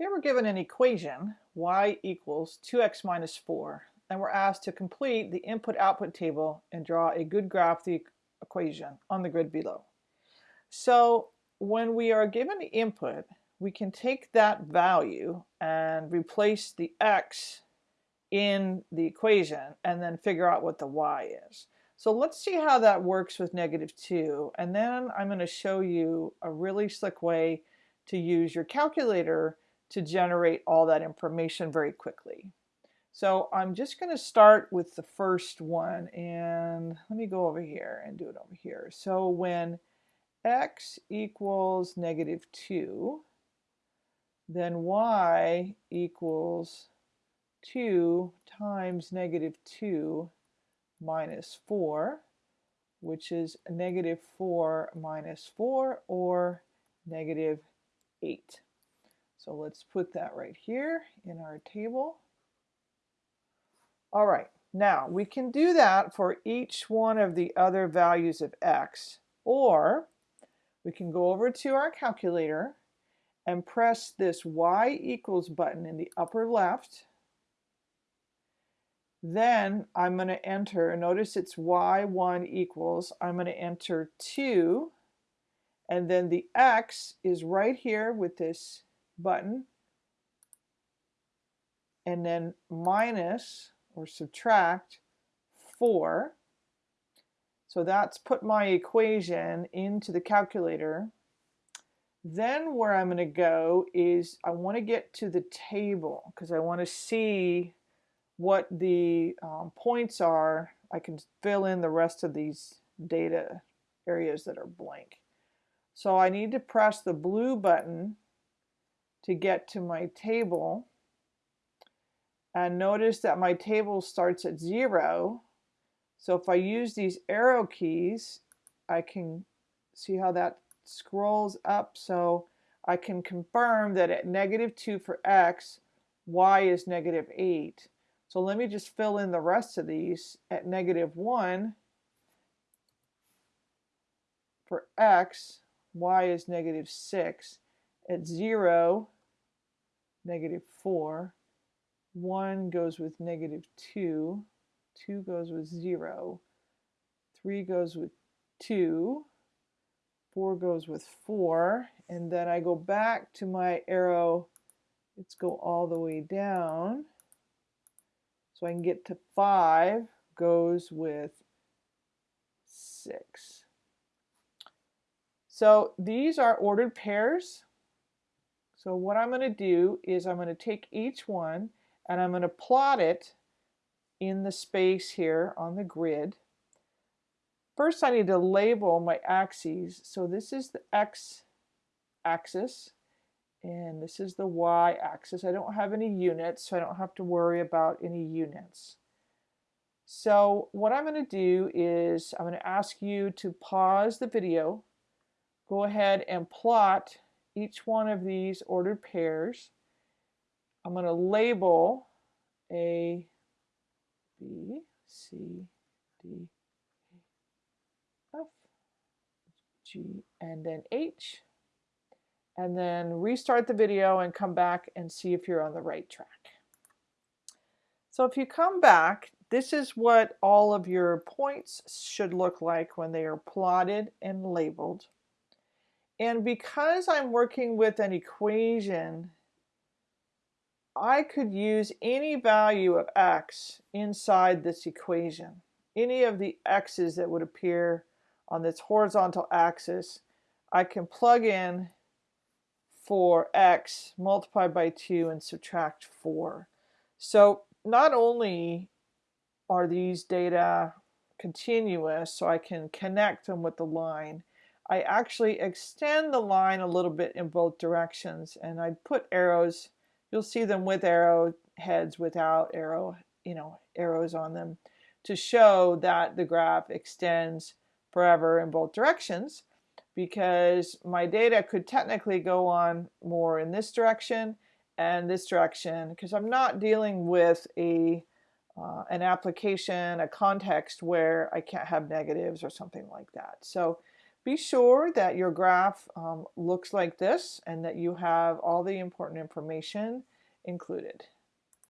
Here we're given an equation, y equals 2x minus 4, and we're asked to complete the input-output table and draw a good graph of the equation on the grid below. So when we are given the input, we can take that value and replace the x in the equation and then figure out what the y is. So let's see how that works with negative 2 and then I'm going to show you a really slick way to use your calculator to generate all that information very quickly. So I'm just going to start with the first one and let me go over here and do it over here. So when x equals negative 2, then y equals 2 times negative 2 minus 4, which is negative 4 minus 4 or negative 8. So let's put that right here in our table. All right, now we can do that for each one of the other values of x, or we can go over to our calculator and press this y equals button in the upper left. Then I'm going to enter, notice it's y1 equals, I'm going to enter 2, and then the x is right here with this button and then minus or subtract 4. So that's put my equation into the calculator. Then where I'm going to go is I want to get to the table because I want to see what the um, points are. I can fill in the rest of these data areas that are blank. So I need to press the blue button to get to my table. And notice that my table starts at zero. So if I use these arrow keys, I can see how that scrolls up. So I can confirm that at negative 2 for x, y is negative 8. So let me just fill in the rest of these. At negative 1 for x, y is negative 6 at 0, negative 4. 1 goes with negative 2. 2 goes with 0. 3 goes with 2. 4 goes with 4. And then I go back to my arrow. Let's go all the way down. So I can get to 5 goes with 6. So these are ordered pairs. So what I'm going to do is I'm going to take each one and I'm going to plot it in the space here on the grid. First I need to label my axes. So this is the x axis and this is the y axis. I don't have any units so I don't have to worry about any units. So what I'm going to do is I'm going to ask you to pause the video go ahead and plot each one of these ordered pairs. I'm going to label A, B, C, D, F, G, and then H. And then restart the video and come back and see if you're on the right track. So if you come back, this is what all of your points should look like when they are plotted and labeled. And because I'm working with an equation, I could use any value of x inside this equation. Any of the x's that would appear on this horizontal axis, I can plug in for x multiply by 2 and subtract 4. So not only are these data continuous, so I can connect them with the line, I actually extend the line a little bit in both directions and I put arrows you'll see them with arrow heads without arrow you know arrows on them to show that the graph extends forever in both directions because my data could technically go on more in this direction and this direction because I'm not dealing with a uh, an application, a context where I can't have negatives or something like that. So Be sure that your graph um, looks like this and that you have all the important information included.